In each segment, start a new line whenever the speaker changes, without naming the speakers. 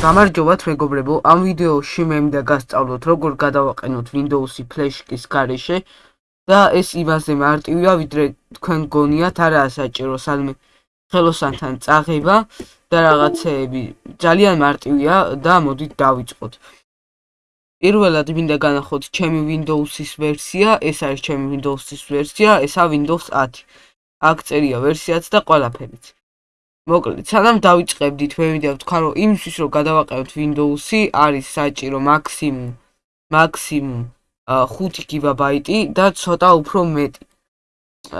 გამარჯობათ მეგობრებო, ამ ვიდეოში მე მინდა გასწავლოთ როგორ გადავაყენოთ Windows-ი Flash-ის გარეშე და ეს იმაზე მარტივია, ვიდრე თქვენ გონიათ, არაა საჭირო სადმე ხელოსანთან წაღება და რაღაცეები. ძალიან მარტივია და მოდით დავიწყოთ. პირველად მინდა განახოთ ჩემი Windows-ის ვერსია, ეს არის ჩემი Windows-ის ვერსია, ესა Windows 10. აქ წერია ვერსიაც და ყველაფერიც. მოკლედ, სანამ დავიწყებდით, მე მინდა ვთქვა, რომ იმისთვის რომ გადავაყენოთ Windows-ი, არის საჭირო მაქსიმუმ მაქსიმუმ 5 გიგაბაიტი და ცოტა უფრო მეტი.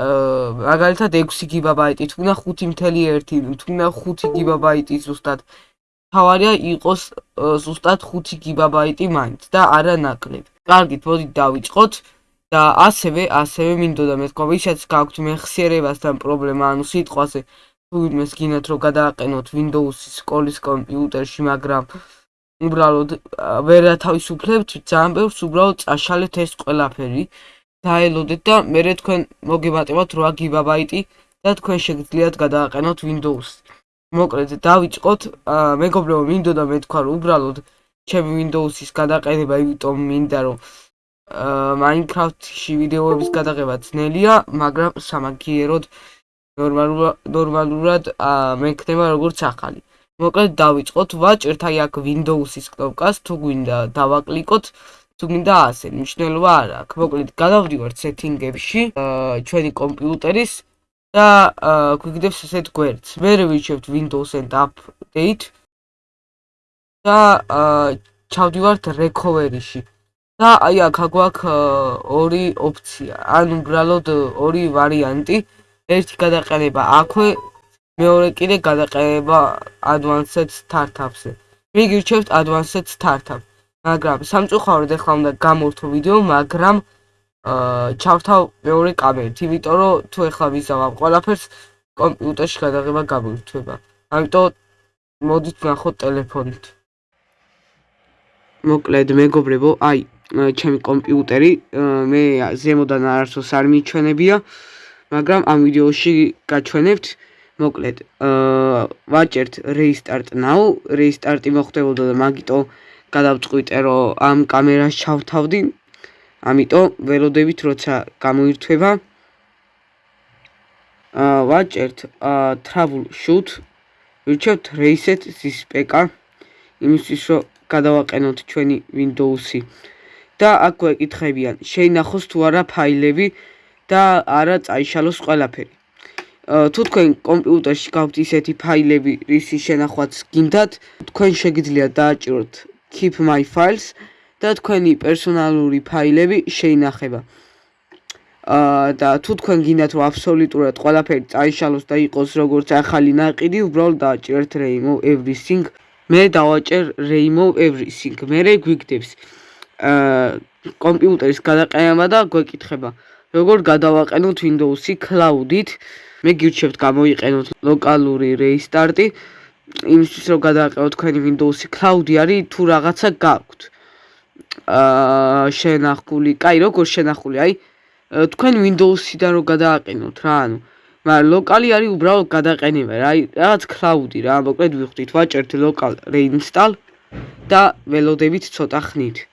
აა მაგალითად 6 გიგაბაიტი, თუნდა 5.1, თუნდა 5 გიგაბაიტი ზუსტად. თავარია იყოს ზუსტად 5 გიგაბაიტი მაინც და არა ნაკლები. კარგით, მოდით დავიწყოთ. და ასევე, ასევე მინდოდა მეთქვა, ვისაც გაქვთ მეხსიერებასთან პრობლემა, ანუ სიტყვაზე თუ იმეს გინათ რომ გადააყენოთ Windows-ის სკოლის კომპიუტერში, მაგრამ უბრალოდ ვერ ათავისუფლებთ ძალიან ბევრს, უბრალოდ წაშალეთ ეს ყველაფერი, დაელოდეთ და მე თქვენ მოგებატებათ 8 გიგაბაიტი და თქვენ შეგძლიათ გადააყენოთ Windows. მოკლედ დავიწყოთ, მეგობრებო, მინდოდა მეთქვა რომ უბრალოდ ჩემი Windows-ის გადაყენება, იმიტომ მინდა რომ Minecraft-ში ვიდეოების გადაღება ძნელია, მაგრამ სამაგიეროდ ნორმალურად ნორმალურად მექნება როგორც ახალი. მოკლედ დავიწყოთ, ვაჭერთ აი აქ Windows-ის კნოპკას, თუ გვინდა დავაკლიკოთ, თუ გვინდა ასე, მნიშვნელობა არ აქვს. მოკლედ გადავდივართ setting-ებში, ჩვენი კომპიუტერის და გვიგდებს ესეთ გვერდს. მე ვირჩევთ Windows and Update და ჩავდივართ recovery-ში. და აი აქ აგვაქვს ორი ოფცია, ან უბრალოდ ორი ვარიანტი. ერთი გადაყენება აქვე, მეორე კიდე გადაყენება Advanced Startup-ზე. მე გირჩევთ Advanced Startup. მაგრამ სამწუხაროდ ახლა უნდა გამორთო ვიდეო, მაგრამ აა ჩავთავ მეორე კამერით, იმიტომ რომ თუ ახლა ვიზავ ყველაფერს კომპიუტერში გადაღება გამორთვება. ამიტომ მოდით ნახოთ ტელეფონით. მოკლედ მეგობრებო, აი ჩემი კომპიუტერი მე ზემოდან არასდროს არ მიჩვენებია. მაგრამ ამ ვიდეოში გაჩვენებთ მოკლედ. აა ვაჭერთ restart now. restart-ი მოხდებოდა და მაგიტო გადავწყვიტე რომ ამ კამერას ჩავთავდი. ამიტომ ველოდებით როცა გამოირთვება. აა ვაჭერთ აა travel shoot. ვირჩევთ reset this pk იმისთვის რომ გადავაყენოთ ჩვენი windows-ი და აქ გვეკითხებიან შეინახოს თუ არა ფაილები და არა წაიშალოს ყველაფერი. თუ თქვენ კომპიუტერში გაქვთ ისეთი ფაილები, რისი შენახვაც გინდათ, თქვენ შეგიძლიათ დააჭიროთ keep my files და თქვენი პერსონალური ფაილები შეინახება. აა და თუ თქვენ გინდათ რომ აბსოლუტურად ყველაფერი წაიშალოს და იყოს როგორც ახალი ნაყიდი, უბრალოდ დააჭერთ remove everything. მე დავაჭერ remove everything. მე რე გვიგდებს. აა კომპიუტერის გადაყენება და გვეკითხება როგორ გადავაყენოთ Windows-ი cloud-ით. მე გირჩევთ გამოიყენოთ ლოკალური restart-ი. იმისთვის რომ გადავაყენოთ თქვენი Windows-ი cloud-ი არის თუ რაღაცა გაქვთ. აა შენახული, კაი, როგორ შენახული? აი თქვენ Windows-იდან რომ გადააყენოთ რა, ანუ მაგრამ ლოკალი არის უბრალოდ გადაყენება, რა, რაღაც cloud-ი რა, მოკლედ ვიხდით, ვაჭერთ local reinstall და ველოდებით ცოტა ხნით.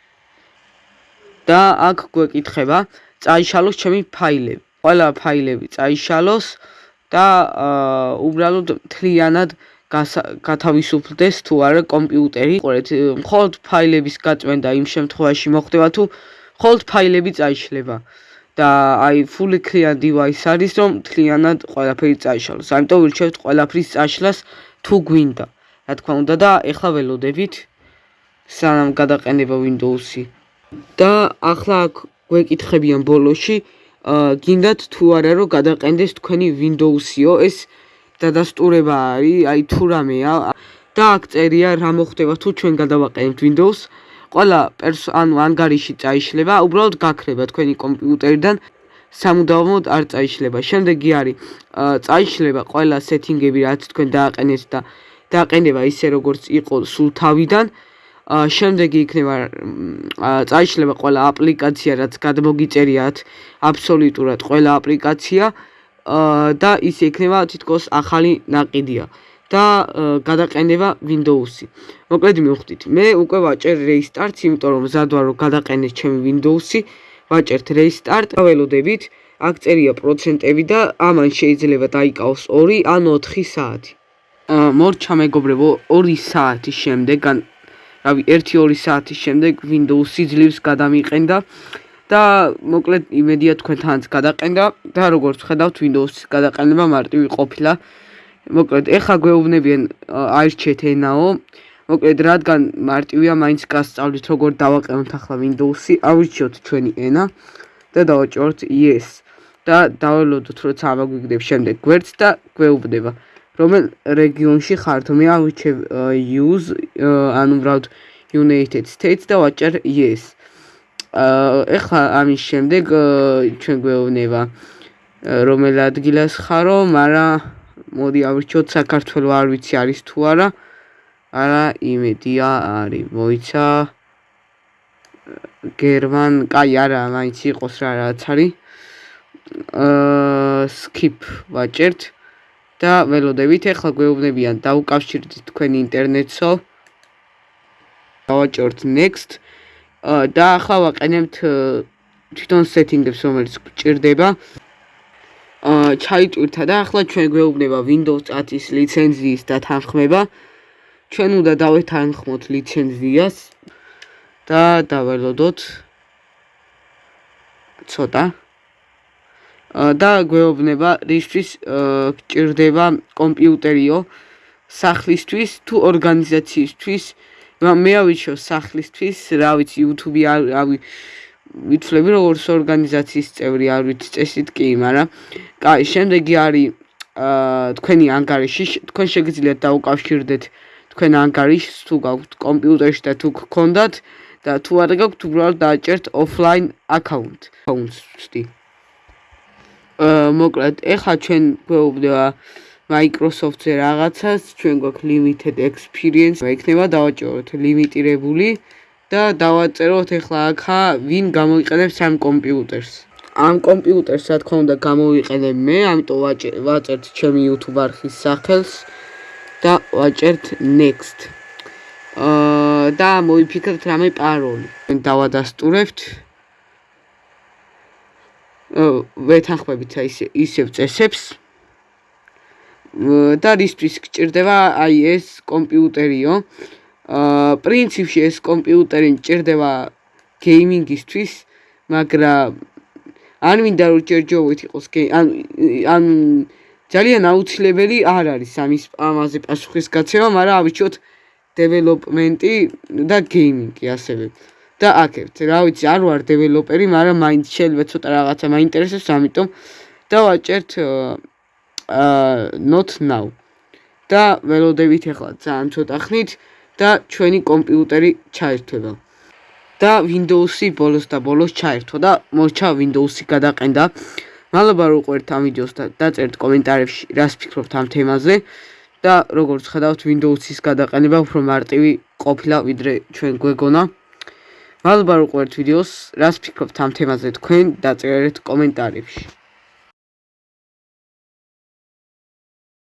და აქ გვეკითხება წაიშალოს ჩემი ფაილები. ყველა ფაილები წაიშალოს და უბრალოდ მთლიანად გათავისუფლდეს თუ არა კომპიუტერი. ყურეთ, მხოლოდ ფაილების გაწმენდა იმ შემთხვევაში მოხდება თუ მხოლოდ ფაილები წაიშლება. და აი fully clear device არის რომ მთლიანად ყველაფერი წაიშალოს. ამიტომ ვირჩევთ ყველაფრის წაშლას თუ გვინდა. რა თქმა უნდა და ეხლა ველოდებით სანამ გადაყენება Windows-ი. და ახლა აქ გვეკითხებიან ბოლოში, გინდათ თუ არა რომ გადაყენდეს თქვენი Windows-იო, ეს დადასტურება არის, აი თუ რამეა და აქ წერია რა მოხდება თუ ჩვენ გადავაყენებთ Windows. ყველა ანუ ანგარიში წაიშლება, უბრალოდ გაქრება თქვენი კომპიუტერიდან სამუდამოდ არ წაიშლება. შემდეგი არის წაიშლება ყველა სეტინგები, რაც თქვენ დააყენეთ და დააყენება ისე როგორც იყო სულ თავიდან. შემდეგი იქნება წაიშლება ყველა აპლიკაცია, რაც გადმოგიწერიათ აბსოლუტურად ყველა აპლიკაცია და ის ექნება თითქოს ახალი ნაკიდია და გადაყენება Windows-ი. მოკლედ მივხვდით. მე უკვე ვაჭერ restart-ს, იმიტომ რომ მზადვარ რომ გადაყენეს ჩემი Windows-ი. ვაჭერთ restart, ველოდებით. აქ წერია პროცენტები და ამან შეიძლება დაიკავოს 2 ან 4 საათი. აა მორჩა მეგობრებო, 2 საათის შემდეგ, ან რავი, 1-2 საათის შემდეგ Windows-ი ძლივს გადამიყენდა. და მოკლედ იმედია თქვენთანაც გადაყენდა და როგორც ხედავთ Windows-ის გადაყენება მარტივი ყოფილა. მოკლედ ეხა გვეუბნებიან აირჩეთ ენაო მოკლედ რადგან მარტივია მაინც გასწავლით როგორ დავაყენოთ ახლა Windows-ი ავირჩიოთ ჩვენი ენა და დავაჭროთ yes და დავალოდოთ როცა ამაგვიგდებ შემდეგ გვერდს და გვეუბნება რომელ რეგიონში ხართ მე ავირჩევ use ანუ ვრავთ United States და ვაჭერ yes ეხლა ამის შემდეგ ჩვენ გვეუბნება რომელ ადგილას ხარო მაგრამ მოდი ავირჩიოთ საქართველოს არ ვიცი არის თუ არა. არა იმედია არის მოიცა გერმან კაი არა მაინც იყოს რა რაც არის. აა skip ვაჭერთ და ველოდებით ახლა გვეუბნებიან დაუკავშირდით თქვენ ინტერნეტსო დავაჭერთ next და ახლა ვაყენებთ თვითონ setting-ებს რომელიც გჭირდება ჩაიტვირთა და ახლა ჩვენ გვეუბნება Windows 10-ის ლიცენზიის დათანხმება. ჩვენ უნდა დავეთანხმოთ ლიცენზიას და დაველოდოთ ცოტა. და გვეუბნება რისთვის გჭირდება კომპიუტერიო სახლისთვის თუ ორგანიზაციისთვის. მე ავიჩო სახლისთვის, რა ვიცი, YouTube-ი რავი ვიცლები როგორც ორგანიზაციის წევრი არ ვიცი წესით კი, მაგრამ კაი, შემდეგი არის თქვენი ანგარიში, თქვენ შეგიძლიათ დაუკავშირდეთ თქვენ ანგარიშს თუ გაქვთ კომპიუტერში და თუ გქონდათ და თუ არ გაქვთ, უბრალოდ დააჭერთ offline account. მოკლედ, ეხლა ჩვენ გვეუბნება Microsoft-ზე რაღაცას, ჩვენ გვაქვს limited experience, იქნება დავაჭეროთ ლიმიტირებული და დავაწეროთ ახლა აქა ვინ გამოიყენებს ამ კომპიუტერს. ამ კომპიუტერს რა თქმა უნდა გამოვიყენებ მე, ამიტომ ვაწერთ ჩემი YouTube არხის სახელს და ვაჭერთ next. აა და მოიფიქრეთ რამე პაროლი. დავადასტურებთ. აა ვეთანხმებით აი ისე ისევ წესებს. და რისთვის გჭირდება აი ეს კომპიუტერიო? აა პრინციპში ეს კომპიუტერი მჭირდება გეიმინგისთვის, მაგრამ არ მინდა რომ ჯერჯერობით იყოს ან ან ძალიან აუცილებელი არ არის ამის ამაზე პასუხისგაცემა, მაგრამ ავიჩოთ დეველოპმენტი და გეიმინგი ასევე. და აკეთეთ, რა ვიცი, არ ვარ დეველოპერი, მაგრამ მაინც შეიძლება ცოტა რაღაცა მაინტერესებს, ამიტომ დავაჭერთ აა not now. და ველოდებით ახლა ძალიან ცოტა ხნით და ჩვენი კომპიუტერი ჩაერთვება. და Windows-ი ბოლოს და ბოლოს ჩაერთვა და მოჩა Windows-ი გადაყენდა. მადლობა რომ ყვერთ ამ ვიდეოს და დაწერთ კომენტარებში რას ფიქრობთ ამ თემაზე და როგორც ხედავთ Windows-ის გადაყენება უფრო მარტივი ყოფილა ვიდრე ჩვენ გვეგონა. მადლობა რომ ყვერთ ვიდეოს, რას ფიქრობთ ამ თემაზე თქვენ დაწერეთ კომენტარებში.